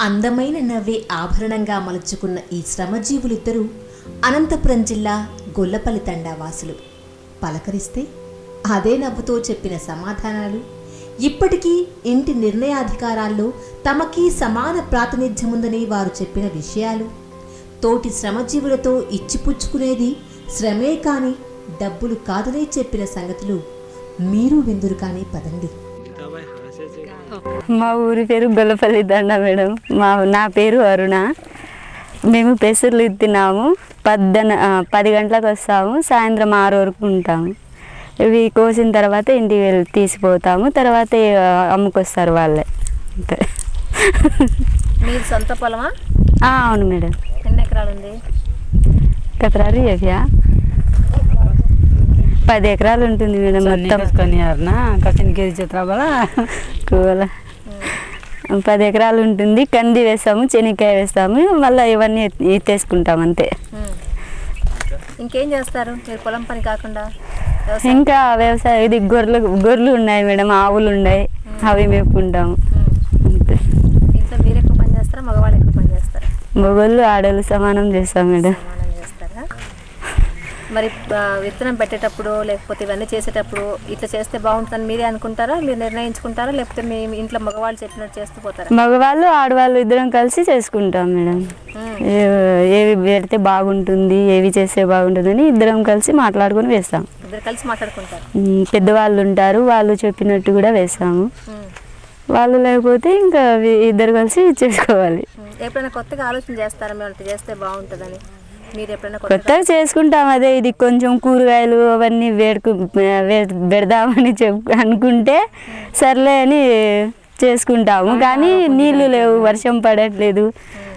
అందమైన నవ్వే ఆభరణంగా మలుచుకున్న ఈ శ్రమజీవులిద్దరూ అనంతపురం జిల్లా గొల్లపల్లి తండావాసులు. పలకరిస్తే అదే నవ్వుతో చెప్పిన సమాధానాలు. ఇప్పటికీ ఇంటి నిర్ణయాధికారాల్లో తమకి సమాన ప్రాతినిధ్యముందని వారు చెప్పిన విషయాలు. తోటి శ్రమజీవులతో ఇచ్చిపుచ్చుకునేది శ్రమే కాని డబ్బులు కాదనే చెప్పిన సంగతులు మీరు విందురు కానీ పదండి మా ఊరి పేరు గొల్లపల్లి దండ మేడం. మా నా పేరు అరుణ. మేము పెసర్లు తిన్నాము పద్దన పది గంటలకు వస్తాము. సాయంత్రం ఆరు వరకు ఉంటాము. ఇవి కోసిన తర్వాత ఇంటికి వెళ్ళి తీసిపోతాము. తర్వాత అమ్ముకొస్తారు వాళ్ళే. అంతే. మీరు సొంత పొలమా? అవును మేడం. ఎన్ని ఎకరాలు ఉంది? కతరారు ఏవియా పది ఎకరాలు ఉంటుంది మేడం మొత్తం. కొనియారనా కసినగిరి చిత్రాబల కూల. పది ఎకరాలు ఉంటుంది. కంది వేస్తాము చెనిక్కాయ వేస్తాము మళ్ళీ ఇవన్నీ ఎత్తేసుకుంటాం అంతే. ఇంకేం? చేస్తారు? మీరు పొలం పని కాకుండా? ఇంకా వ్యవసాయం ఇది గొర్రెలు గొర్రెలు ఉన్నాయి మేడం ఆవులు ఉన్నాయి అవి మేపుకుంటాము. ఇంకా మీరు ఎక్కువ పని చేస్తారా? మగవాళ్ళు ఎక్కువ పని చేస్తారా? మగవాళ్ళు ఆడవాళ్ళు సమానం చేస్తాం మేడం. మరి విత్తనం పెట్టేటప్పుడు లేకపోతే ఇవన్నీ చేసేటప్పుడు ఇట్లా చేస్తే బాగుంటుందని మీరే అనుకుంటారా? మీరు నిర్ణయించుకుంటారా? లేకపోతే మీ ఇంట్లో మగవాళ్ళు చెప్పినట్టు చేస్తూ పోతారా? మగవాళ్ళు ఆడవాళ్ళు ఇద్దరం కలిసి చేసుకుంటాం మేడం. ఏవి పెడితే బాగుంటుంది ఏవి చేస్తే బాగుంటుందని ఇద్దరం కలిసి మాట్లాడుకొని వేస్తాం. ఇద్దరు కలిసి మాట్లాడుకుంటారు? పెద్దవాళ్ళు ఉంటారు వాళ్ళు చెప్పినట్టు కూడా వేస్తాము. వాళ్ళు లేకపోతే ఇంకా ఇద్దరు కలిసి చేసుకోవాలి. ఎప్పుడైనా కొత్తగా ఆలోచన చేస్తారా? మేము చేస్తే బాగుంటుందని? కొత్తగా చేసుకుంటాం అదే ఇది కొంచెం కూరగాయలు అవన్నీ వేడుకు పెడదామని చెప్పు అనుకుంటే సర్లే అని చేసుకుంటాము. కానీ నీళ్ళు లేవు వర్షం పడట్లేదు.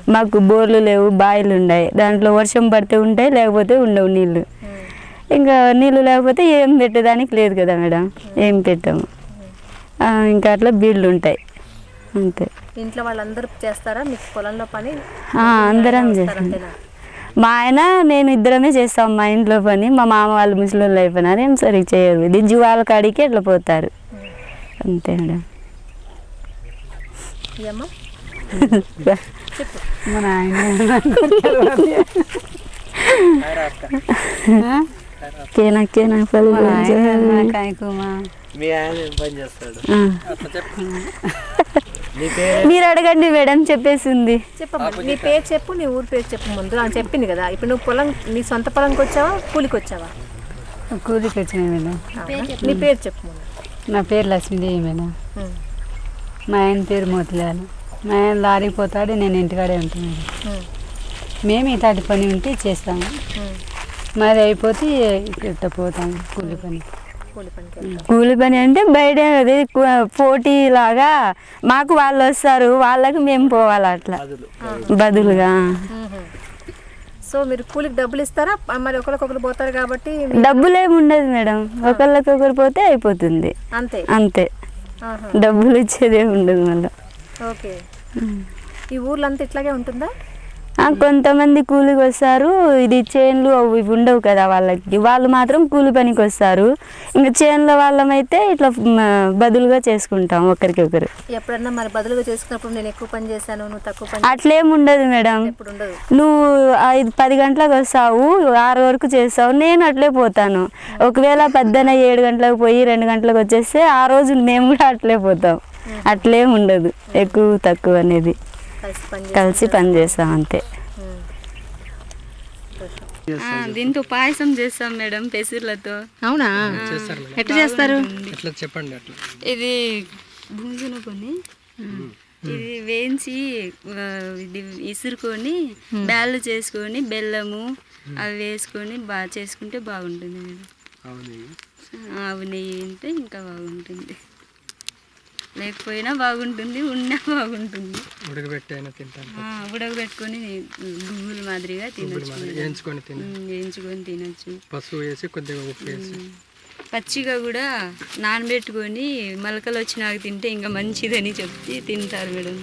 మాకు బోర్లు లేవు బావిలు ఉన్నాయి. దాంట్లో వర్షం పడితే ఉంటాయి లేకపోతే ఉండవు నీళ్ళు. ఇంకా నీళ్ళు లేకపోతే ఏం పెట్టడానికి లేదు కదా మేడం. ఏం పెట్టాము. ఇంకా అట్లా బీళ్ళు ఉంటాయి. అంతే. ఇంట్లో వాళ్ళందరూ చేస్తారా? మీకు పొలంలో పని? అందరం చేస్తాం. మా ఆయన నేను ఇద్దరమే చేస్తాం మా ఇంట్లో పని. మా మామ వాళ్ళు ముసలి వాళ్ళు అయిపోయినారు. ఏం సరిగ్గా చేయరు. ఇది జీవాల కాడికి అట్లా పోతారు? అంతే మేడం. మన ఆయన కేనా కేనా కాయకుమా మీ ఆయన పని చేస్తాడు? మీరు అడగండి మేడం చెప్పేసింది. చెప్పమ్మా నీ పేరు చెప్పు నీ ఊరు పేరు చెప్పు ముందు. అని చెప్పింది కదా. ఇప్పుడు నువ్వు పొలం నీ సొంత పొలంకి వచ్చావా కూలికి వచ్చావా? కూలికి వచ్చిన మేడం? నీ పేరు చెప్పు ముందు. నా పేరు లక్ష్మీదేవి మేడం. మా ఆయన పేరు మోతిలాలు. మా ఆయన లారీకి పోతాడు నేను ఇంటికాడే ఉంటాను మేడం. ఉమ్. మేము ఇట్లాంటి పని ఉంటే చేస్తాము. మాది అయిపోతే ఇట్లా పోతాము కూలి పని. కూలి పని అంటే బయట అది పోటీ లాగా మాకు వాళ్ళు వస్తారు వాళ్ళకి మేము పోవాలి అట్లా. బదులుగా. సో మీరు కూలికి డబ్బులు ఇస్తారా? మరి ఒకరికొకరు పోతారు కాబట్టి డబ్బులు ఏమి ఉండదు మేడం. ఒకళ్ళకొకరు పోతే అయిపోతుంది. అంతే. అంతే. డబ్బులు ఇచ్చేదే ఉండదు మళ్ళీ. ఓకే. ఈ ఊర్లో అంతా ఇట్లాగే ఉంటుందా? కొంతమంది కూలికి వస్తారు ఇది చేన్లు అవి ఇవి ఉండవు కదా వాళ్ళకి. వాళ్ళు మాత్రం కూలి పనికి వస్తారు ఇంకా చేన్ల వాళ్ళమైతే ఇట్లా బదులుగా చేసుకుంటాం ఒకరికి ఒకరు ఎప్పుడన్నా మరి బదులుగా చేసుకున్నప్పుడు నేను ఎక్కువ పని చేశాను నువ్వు తక్కువ పని అట్లేం ఉండదు మేడం. నువ్వు ఐదు పది గంటలకు వస్తావు ఆరు వరకు చేస్తావు నేను అట్లే పోతాను. ఒకవేళ పద్దన ఏడు గంటలకు పోయి రెండు గంటలకు వచ్చేస్తే ఆ రోజు మేము కూడా అట్లే పోతాం. అట్లేం ఉండదు ఎక్కువ తక్కువ అనేది. కలిసి పని చేస్తాం అంతే. దీంతో పాయసం చేస్తాం మేడం పెసర్లతో. అవునా? ఎట్లా చేస్తారు? చెప్పండి అట్లా. ఇది భూజన కొని ఇది వేయించి ఆ, ఇది ఇసురుకొని బ్యాళ్ళు చేసుకొని బెల్లము అవి వేసుకొని బాగా చేసుకుంటే బాగుంటుంది మేడం. ఆవు నెయ్యి. ఉంటే ఇంకా బాగుంటుంది. లేకపోయినా బాగుంటుంది ఉన్నా బాగుంటుంది. ఉడకబెట్టి అయినా తింటాను ఉడకబెట్టుకొని గుగ్గులు మాదిరిగా తినొచ్చు. వేయించుకొని వేయించుకొని తినొచ్చు. పసుపు వేసి కొద్దిగా ఉప్పు వేసి. పచ్చిగా కూడా నానబెట్టుకొని మొలకలు వచ్చినాక తింటే ఇంకా మంచిదని చెప్పి తింటారు మేడం.